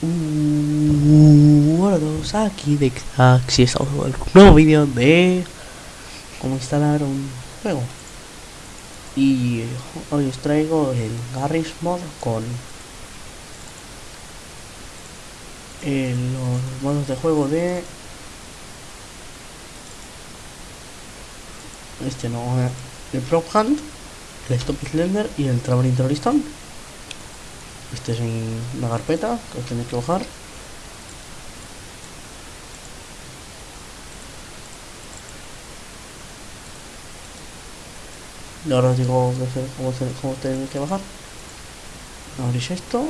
Hola a todos, aquí de Xax y estamos un nuevo vídeo de cómo instalar un juego. Y hoy os traigo el Garry's Mod con eh, los modos de juego de este no, eh, el Prop Hunt, el Stop Slender y el Traveling Terroristón este es una carpeta que os tenéis que bajar. Y ahora os digo cómo, cómo tenéis que bajar. Abrís esto.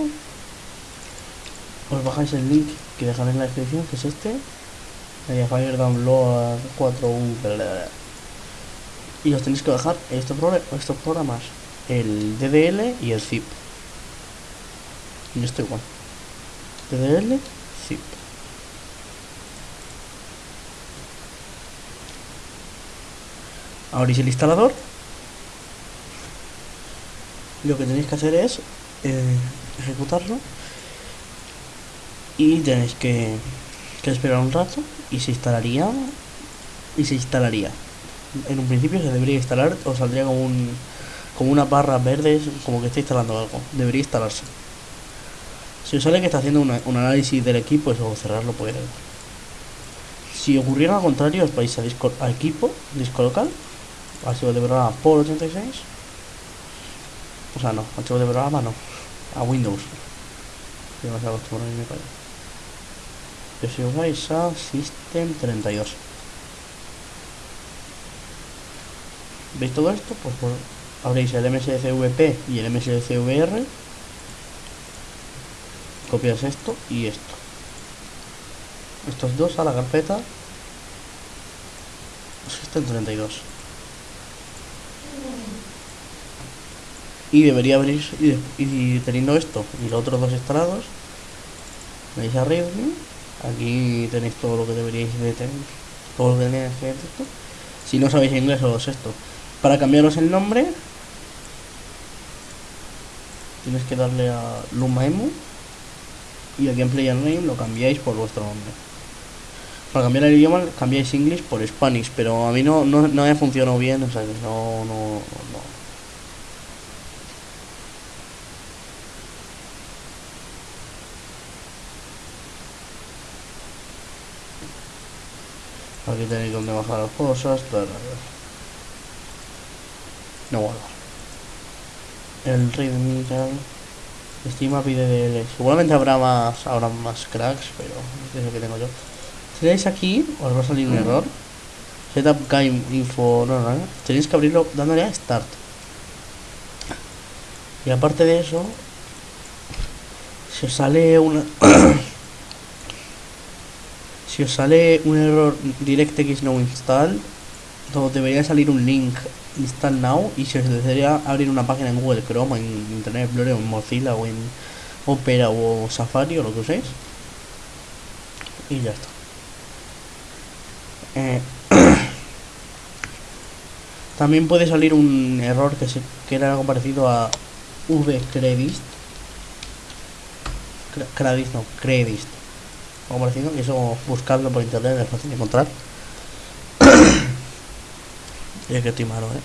Os bajáis el link que dejaré en la descripción, que es este. Fire Download 4U. Y os tenéis que bajar estos, estos programas. El DDL y el zip. Y esto igual. DDL, zip. Abrís el instalador. Lo que tenéis que hacer es eh, ejecutarlo. Y tenéis que, que esperar un rato y se instalaría y se instalaría. En un principio se debería instalar o saldría como un como una barra verde como que está instalando algo. Debería instalarse. Si os sale que está haciendo un análisis del equipo, eso cerrarlo puede. Si ocurriera al contrario, os vais a, disco, a equipo, disco local, archivo de programa por 86. O sea, no, archivo de programa no, a Windows. Acostumbrado me Pero si os vais a System 32. ¿Veis todo esto? Pues, pues abréis el MSCVP y el MSCVR copias esto y esto. Estos dos a la carpeta. System 32 y debería abrir y, teniendo esto y los otros dos instalados veis arriba aquí tenéis todo lo que deberíais de tener todo lo que tenéis que esto. Si no sabéis inglés os esto. Para cambiaros el nombre tienes que darle a Lumaemu y el gameplay name lo cambiáis por vuestro nombre. Para cambiar el idioma cambiáis English por Spanish, pero a mí no, no, no me funcionó bien, o sea que no, no, no. Aquí tenéis donde bajar las cosas, No guardar. El readme Estima pide de Seguramente habrá más, habrá más cracks, pero es lo que tengo yo. Tenéis aquí, os va a salir un mm. error. Setup game info. No, no, no. Tenéis que abrirlo dándole a start. Y aparte de eso, si os sale una. si os sale un error DirectX no install, debería salir un link install now y si os desearía abrir una página en Google Chrome, en Internet Explorer, o en Mozilla o en Opera o Safari o lo que uséis. Y ya está. Eh, también puede salir un error que, se, que era algo parecido a vcredit. Credit no, credit. Algo parecido y eso buscarlo por internet es fácil de encontrar y que estoy malo, ¿eh?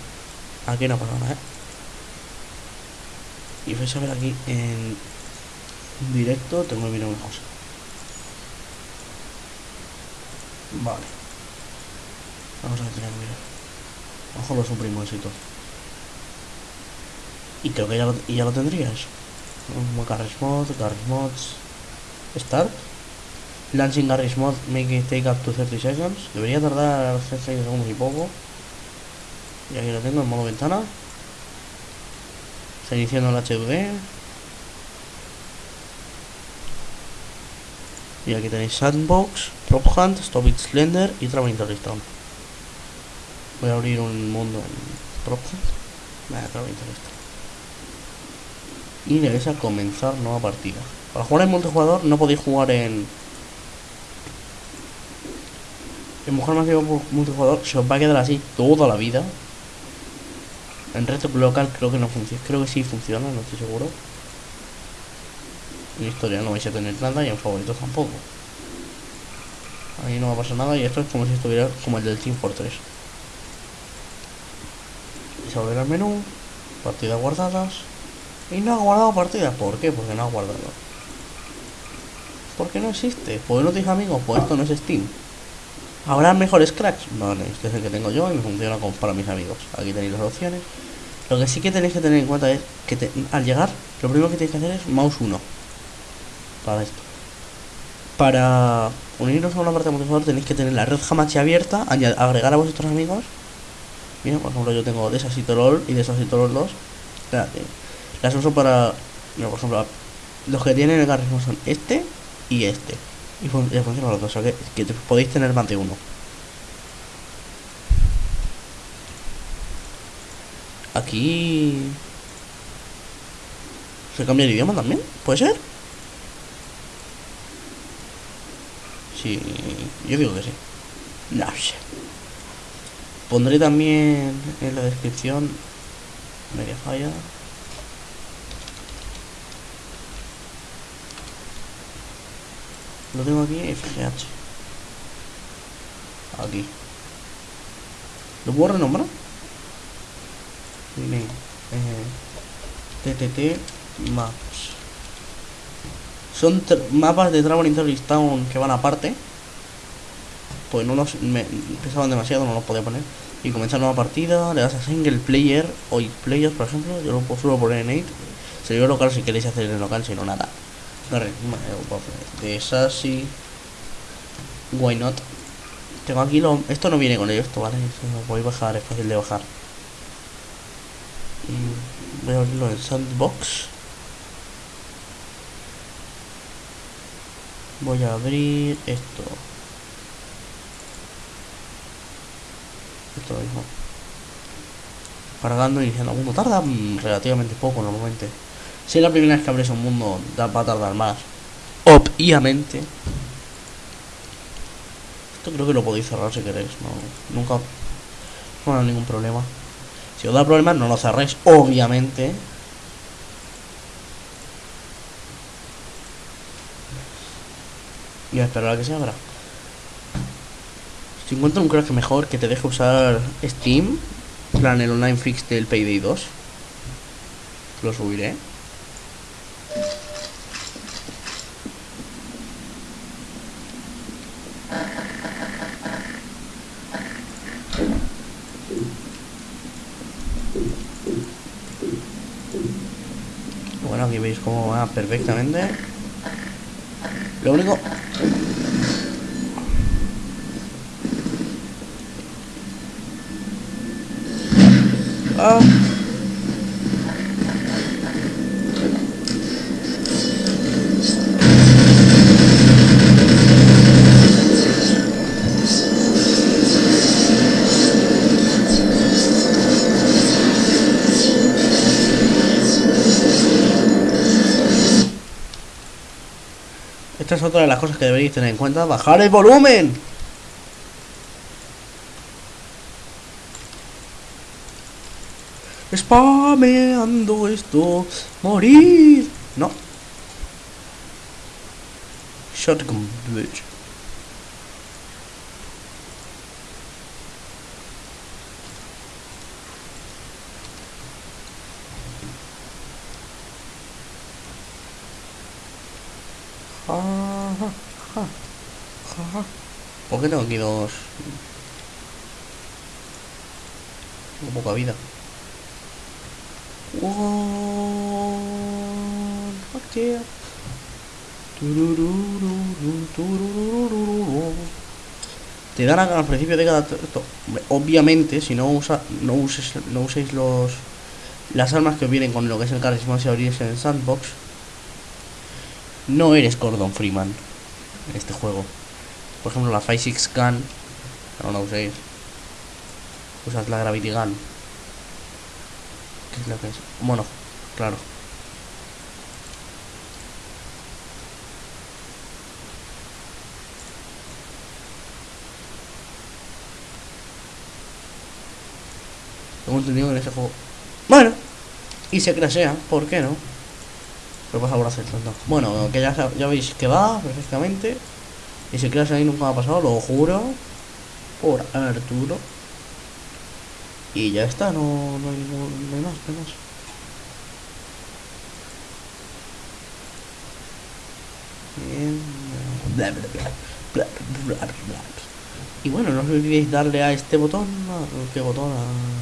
Aquí no pasa nada, ¿eh? Y vais a ver aquí en directo, tengo que mirar una cosa. Vale. Vamos a tener que mirar. Ojo lo suprimo eso y creo que ya lo, ya lo tendrías. Garry's Mod, Garry's Mods. Start. Launching Garry's Mod, make it take up to 30 seconds. Debería tardar 30 segundos y poco. Y aquí lo tengo en modo ventana. Está iniciando el HV. Y aquí tenéis Sandbox, Prop Hunt, Stop It Slender y Traveling Terroristone. Voy a abrir un mundo en Prop Hunt. Vaya, Traveling Y debéis a comenzar nueva partida. Para jugar en multijugador no podéis jugar en... En Mujer Masiva multijugador se os va a quedar así toda la vida. En reto local creo que no funciona. Creo que sí funciona, no estoy seguro. En historia no vais a tener nada y en favoritos tampoco. Ahí no va a pasar nada y esto es como si estuviera como el del Team Fortress. Y se volver al menú, partidas guardadas. Y no ha guardado partidas. ¿Por qué? Porque no ha guardado. ¿Por qué no existe? Pues no tienes amigos, pues esto no es Steam. ¿Habrá mejores cracks? Vale, este es el que tengo yo y me funciona como para mis amigos. Aquí tenéis las opciones. Lo que sí que tenéis que tener en cuenta es que al llegar, lo primero que tenéis que hacer es mouse 1. Para esto. Para uniros a una parte de multijugador tenéis que tener la red Hamachi abierta, agregar a vuestros amigos. Mira, por ejemplo, yo tengo Desasito LOL y Desasito LOL 2. Espérate. Las uso para. Mira, por ejemplo, los que tienen el carisma son este y este. Y fun- y funcionan los dos, o que, que podéis tener más de uno. Aquí. ¿Se cambia el idioma también? ¿Puede ser? Sí, yo digo que sí. No sé. Pondré también en la descripción. Media falla. Lo tengo aquí, FGH. Aquí. ¿Lo puedo renombrar? Eh, TTT Maps. Son mapas de Traveling Terrorist Town que van aparte. Pues no los me pesaban demasiado, no los podía poner. Y comenzar nueva partida, le das a single player o X players, por ejemplo. Yo lo puedo- suelo poner en 8. Servidor local si queréis hacer en local, si no nada. Darle, De Sassy. Why not? Tengo aquí lo. Esto no viene con ello, esto, ¿vale? Esto lo podéis bajar, es fácil de bajar. Y voy a abrirlo en Sandbox. Voy a abrir esto. Esto mismo. Cargando, iniciando mundo. Tarda relativamente poco normalmente. Si es la primera vez que abres un mundo, va a tardar más. Obviamente. Esto creo que lo podéis cerrar si queréis. No, nunca. No hay ningún problema. Si os da problemas, no lo cerréis, obviamente. Y a esperar a que se abra. Si encuentro un crack mejor que te deje usar Steam, plan el online fix del Payday 2, lo subiré. Bueno, aquí veis cómo va perfectamente. Lo único... Ah. Es otra de las cosas que deberéis tener en cuenta. ¡Bajar el volumen! Spameando esto. Morir. No. Shotgun bitch. ¿Por qué tengo aquí dos? Tengo poca vida. One, fuck yeah. Te dan al principio de cada Obviamente, si no usa, no uses, no uséis los las armas que vienen con lo que es el carisma si abrís en el sandbox, no eres Gordon Freeman en este juego. Por ejemplo, la 5-6 Gun, no la uséis. Usas la Gravity Gun. ¿Qué es lo que es? Bueno, claro. Tengo entendido que en ese juego. Bueno, y se crashea, ¿por qué no? Pero pasa por hacerlo, no. Bueno, que ya, ya veis que va perfectamente. Y si quedas ahí nunca me ha pasado, lo juro. Por Arturo. Y ya está, no, no, hay, ningún, no hay más, no hay más. Y bueno, no os olvidéis darle a este botón. No, ¿Qué botón?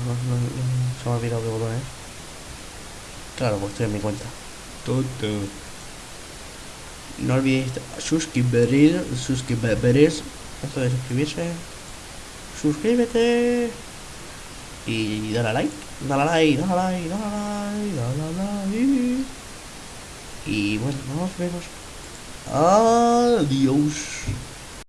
No, no, no, se me ha olvidado qué botón es. Claro, pues estoy en mi cuenta. No olvidéis suscribir, suscribiros, esto de suscribirse. Suscríbete. Y dale a like, dale like, dale like, dale like, dale like. Y bueno, nos vemos. Adiós.